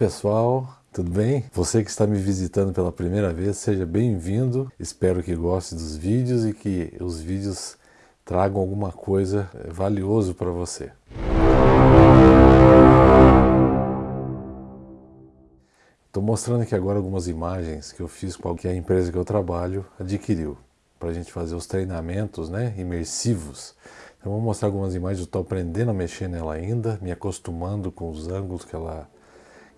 Pessoal, tudo bem? Você que está me visitando pela primeira vez, seja bem-vindo. Espero que goste dos vídeos e que os vídeos tragam alguma coisa valioso para você. Estou mostrando aqui agora algumas imagens que eu fiz com a empresa que eu trabalho adquiriu para a gente fazer os treinamentos né, imersivos. Então vou mostrar algumas imagens, eu estou aprendendo a mexer nela ainda, me acostumando com os ângulos que ela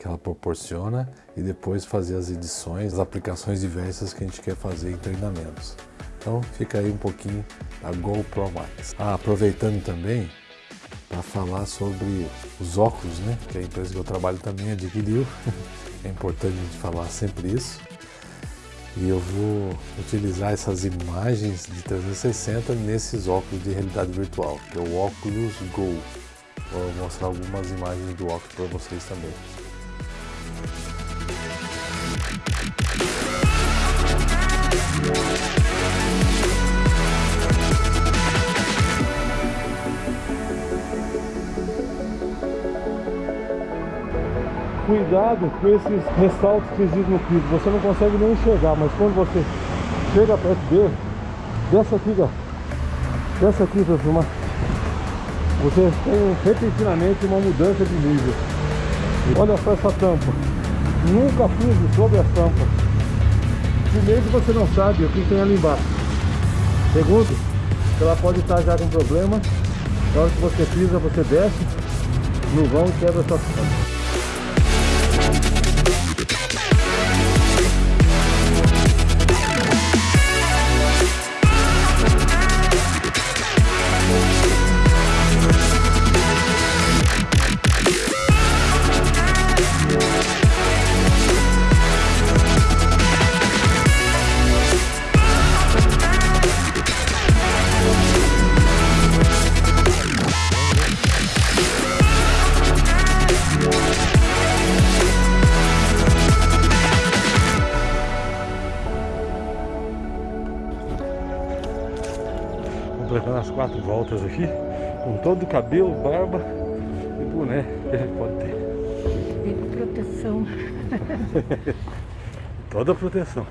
que ela proporciona e depois fazer as edições, as aplicações diversas que a gente quer fazer em treinamentos. Então fica aí um pouquinho da GoPro Max. Ah, aproveitando também para falar sobre os óculos, né? Que a empresa que eu trabalho também adquiriu. é importante a gente falar sempre isso. E eu vou utilizar essas imagens de 360 nesses óculos de realidade virtual, que é o Oculus Go. Vou mostrar algumas imagens do óculos para vocês também. Cuidado com esses ressaltos que existem no piso, você não consegue nem enxergar, mas quando você chega perto dele, dessa aqui, ó, dessa aqui para filmar, você tem repentinamente uma mudança de nível. Olha só essa tampa, nunca pise sobre a tampa. Primeiro você não sabe o que tem ali embaixo. Segundo, ela pode estar já com problema, na hora que você pisa, você desce no vão e quebra sua tampa. Completando as quatro voltas aqui, com todo o cabelo, barba e boné que a gente pode ter. E proteção. Toda proteção.